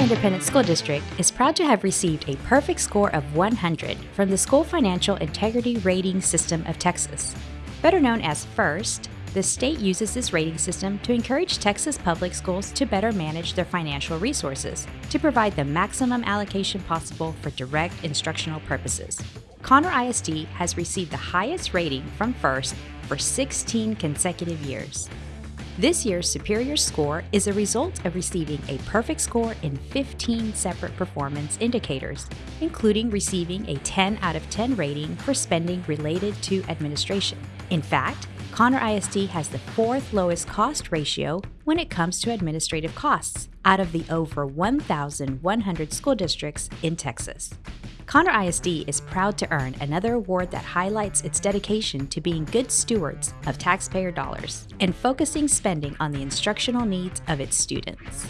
Independent School District is proud to have received a perfect score of 100 from the School Financial Integrity Rating System of Texas. Better known as FIRST, the state uses this rating system to encourage Texas public schools to better manage their financial resources to provide the maximum allocation possible for direct instructional purposes. Conner ISD has received the highest rating from FIRST for 16 consecutive years. This year's superior score is a result of receiving a perfect score in 15 separate performance indicators, including receiving a 10 out of 10 rating for spending related to administration. In fact, Conner ISD has the fourth lowest cost ratio when it comes to administrative costs out of the over 1,100 school districts in Texas. Conner ISD is proud to earn another award that highlights its dedication to being good stewards of taxpayer dollars and focusing spending on the instructional needs of its students.